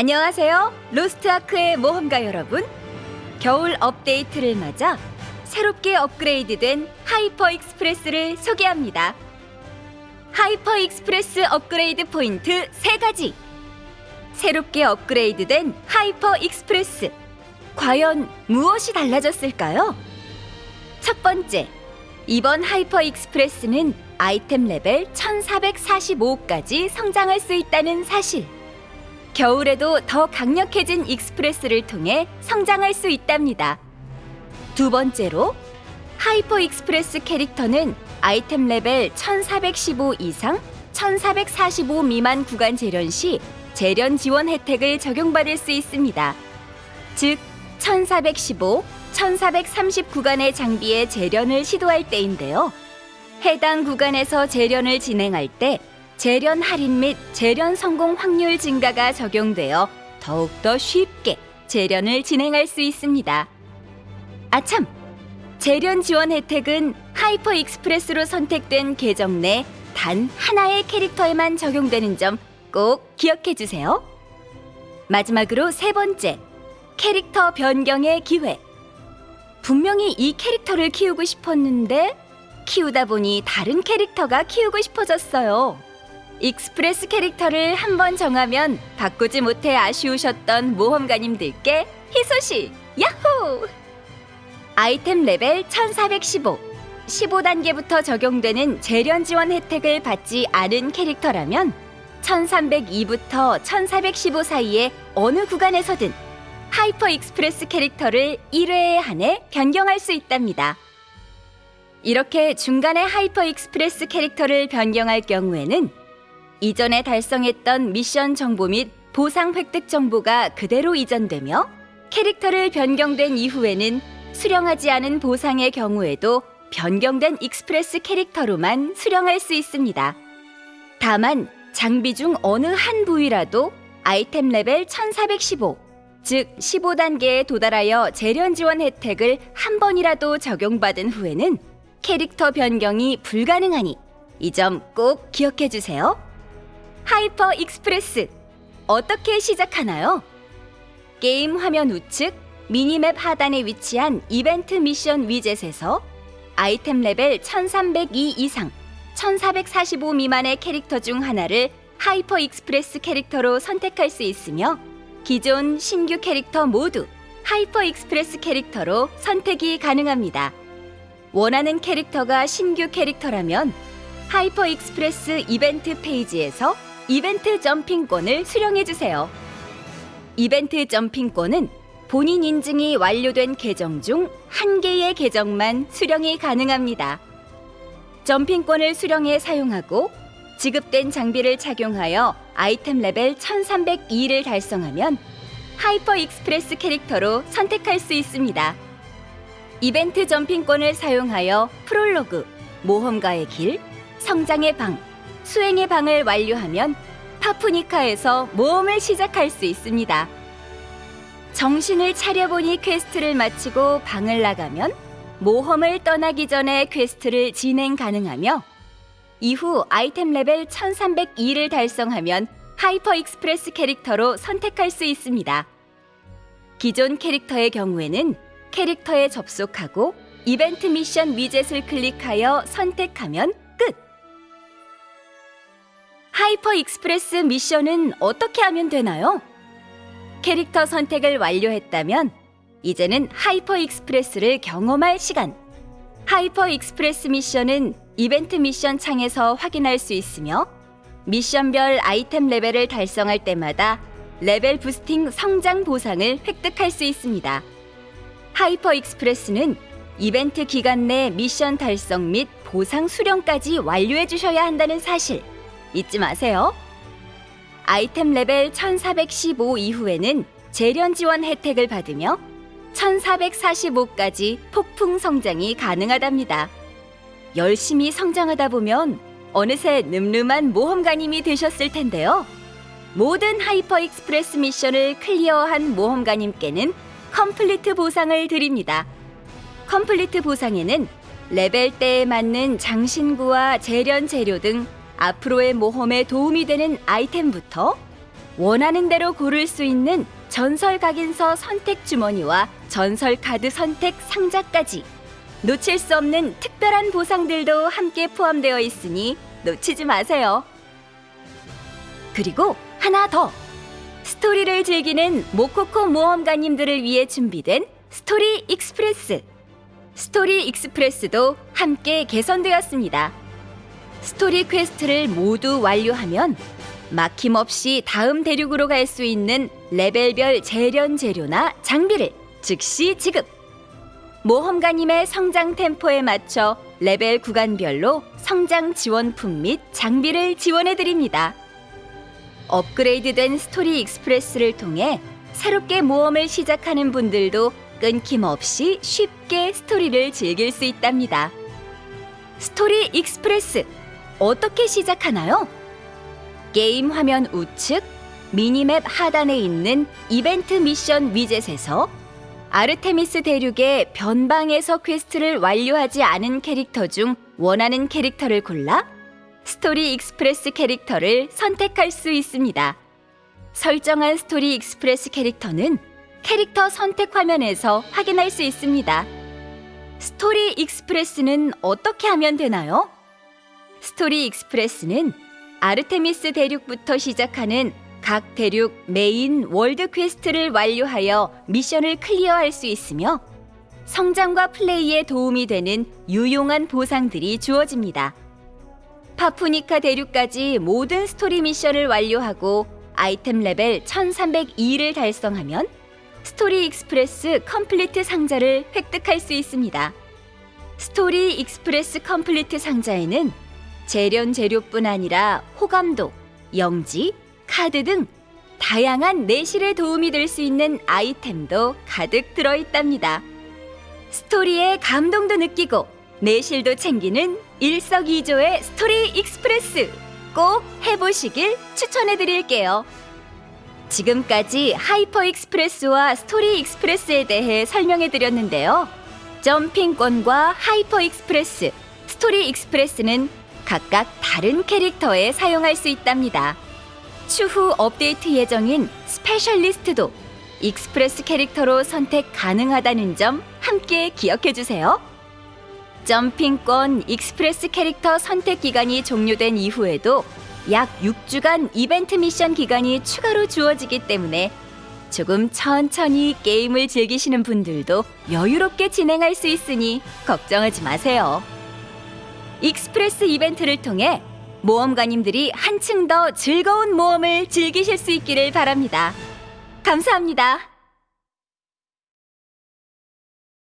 안녕하세요. Lost Ark의 모험가 여러분. 겨울 업데이트를 맞아 새롭게 업그레이드된 Hyper Express를 소개합니다. Hyper Express 업그레이드 포인트 3가지. 새롭게 업그레이드된 Hyper Express. 과연 무엇이 달라졌을까요? 첫 번째, 이번 Hyper Express는 아이템 레벨 1445까지 성장할 수 있다는 사실. 겨울에도 더 강력해진 Express를 통해 성장할 수 있답니다. 두 번째로, Hyper Express 캐릭터는 아이템 레벨 1415 이상, 1445 미만 구간 재련 시 재련 지원 혜택을 적용받을 수 있습니다. 즉, 1415, 1430 구간의 장비의 재련을 시도할 때인데요. 해당 구간에서 재련을 진행할 때 재련 할인 및 재련 성공 확률 증가가 적용되어 더욱더 쉽게 재련을 진행할 수 있습니다. 아참! 재련 지원 혜택은 Hyper Express로 선택된 계정 내 단 하나의 캐릭터에만 적용되는 점 꼭 기억해 주세요. 마지막으로 세 번째, 캐릭터 변경의 기회. 분명히 이 캐릭터를 키우고 싶었는데 키우다 보니 다른 캐릭터가 키우고 싶어졌어요. Express 캐릭터를 한 번 정하면 바꾸지 못해 아쉬우셨던 모험가님들께 희소식! 야호! 아이템 레벨 1415 15단계부터 적용되는 재련 지원 혜택을 받지 않은 캐릭터라면 1302부터 1415 사이에 어느 구간에서든 Hyper Express 캐릭터를 1회에 한해 변경할 수 있답니다. 이렇게 중간에 하이퍼 익스프레스 캐릭터를 변경할 경우에는 이전에 달성했던 미션 정보 및 보상 획득 정보가 그대로 이전되며 캐릭터를 변경된 이후에는 수령하지 않은 보상의 경우에도 변경된 익스프레스 캐릭터로만 수령할 수 있습니다. 다만 장비 중 어느 한 부위라도 아이템 레벨 1415, 즉 15단계에 도달하여 재련 지원 혜택을 한 번이라도 적용받은 후에는 캐릭터 변경이 불가능하니 이 점 꼭 기억해 주세요. 하이퍼 익스프레스 어떻게 시작하나요? 게임 화면 우측 미니맵 하단에 위치한 이벤트 미션 위젯에서 아이템 레벨 1302 이상 1445 미만의 캐릭터 중 하나를 하이퍼 익스프레스 캐릭터로 선택할 수 있으며 기존 신규 캐릭터 모두 하이퍼 익스프레스 캐릭터로 선택이 가능합니다. 원하는 캐릭터가 신규 캐릭터라면 하이퍼 익스프레스 이벤트 페이지에서 이벤트 점핑권을 수령해 주세요. 이벤트 점핑권은 본인 인증이 완료된 계정 중 한 개의 계정만 수령이 가능합니다. 점핑권을 수령해 사용하고 지급된 장비를 착용하여 아이템 레벨 1302를 달성하면 하이퍼 익스프레스 캐릭터로 선택할 수 있습니다. 이벤트 점핑권을 사용하여 프롤로그, 모험가의 길, 성장의 방, 수행의 방을 완료하면 파푸니카에서 모험을 시작할 수 있습니다. 정신을 차려보니 퀘스트를 마치고 방을 나가면 모험을 떠나기 전에 퀘스트를 진행 가능하며 이후 아이템 레벨 1302를 달성하면 하이퍼 익스프레스 캐릭터로 선택할 수 있습니다. 기존 캐릭터의 경우에는 캐릭터에 접속하고 이벤트 미션 위젯을 클릭하여 선택하면 끝! 하이퍼 익스프레스 미션은 어떻게 하면 되나요? 캐릭터 선택을 완료했다면 이제는 하이퍼 익스프레스를 경험할 시간. 하이퍼 익스프레스 미션은 이벤트 미션 창에서 확인할 수 있으며 미션별 아이템 레벨을 달성할 때마다 레벨 부스팅 성장 보상을 획득할 수 있습니다. 하이퍼 익스프레스는 이벤트 기간 내 미션 달성 및 보상 수령까지 완료해 주셔야 한다는 사실 잊지 마세요. 아이템 레벨 1415 이후에는 재련 지원 혜택을 받으며 1445까지 폭풍 성장이 가능하답니다. 열심히 성장하다 보면 어느새 늠름한 모험가님이 되셨을 텐데요. 모든 하이퍼 익스프레스 미션을 클리어한 모험가님께는 컴플리트 보상을 드립니다. 컴플리트 보상에는 레벨대에 맞는 장신구와 재련 재료 등 앞으로의 모험에 도움이 되는 아이템부터 원하는 대로 고를 수 있는 전설 각인서 선택 주머니와 전설 카드 선택 상자까지 놓칠 수 없는 특별한 보상들도 함께 포함되어 있으니 놓치지 마세요. 그리고 하나 더! 스토리를 즐기는 모코코 모험가님들을 위해 준비된 스토리 익스프레스. 스토리 익스프레스도 함께 개선되었습니다. 스토리 퀘스트를 모두 완료하면 막힘없이 다음 대륙으로 갈 수 있는 레벨별 재련 재료나 장비를 즉시 지급. 모험가님의 성장 템포에 맞춰 레벨 구간별로 성장 지원품 및 장비를 지원해 드립니다. 업그레이드된 스토리 익스프레스를 통해 새롭게 모험을 시작하는 분들도 끊김없이 쉽게 스토리를 즐길 수 있답니다. 스토리 익스프레스 어떻게 시작하나요? 게임 화면 우측 미니맵 하단에 있는 이벤트 미션 위젯에서 아르테미스 대륙의 변방에서 퀘스트를 완료하지 않은 캐릭터 중 원하는 캐릭터를 골라 스토리 익스프레스 캐릭터를 선택할 수 있습니다. 설정한 스토리 익스프레스 캐릭터는 캐릭터 선택 화면에서 확인할 수 있습니다. 스토리 익스프레스는 어떻게 하면 되나요? 스토리 익스프레스는 아르테미스 대륙부터 시작하는 각 대륙 메인 월드 퀘스트를 완료하여 미션을 클리어할 수 있으며 성장과 플레이에 도움이 되는 유용한 보상들이 주어집니다. 파푸니카 대륙까지 모든 스토리 미션을 완료하고 아이템 레벨 1302를 달성하면 스토리 익스프레스 컴플리트 상자를 획득할 수 있습니다. 스토리 익스프레스 컴플리트 상자에는 재련 재료뿐 아니라 호감도, 영지, 카드 등 다양한 내실에 도움이 될 수 있는 아이템도 가득 들어 있답니다. 스토리에 감동도 느끼고 내실도 챙기는 일석이조의 스토리 익스프레스 꼭 해보시길 추천해 드릴게요. 지금까지 하이퍼 익스프레스와 스토리 익스프레스에 대해 설명해 드렸는데요. jumping권과 Hyper Express, Story Express는 각각 다른 캐릭터에 사용할 수 있답니다. 추후 업데이트 예정인 스페셜리스트도 Express 캐릭터로 선택 가능하다는 점 함께 기억해 주세요. jumping권 Express 캐릭터 선택 기간이 종료된 이후에도 약 6주간 이벤트 미션 기간이 추가로 주어지기 때문에 조금 천천히 게임을 즐기시는 분들도 여유롭게 진행할 수 있으니 걱정하지 마세요. Express 이벤트를 통해 모험가님들이 한층 더 즐거운 모험을 즐기실 수 있기를 바랍니다. 감사합니다.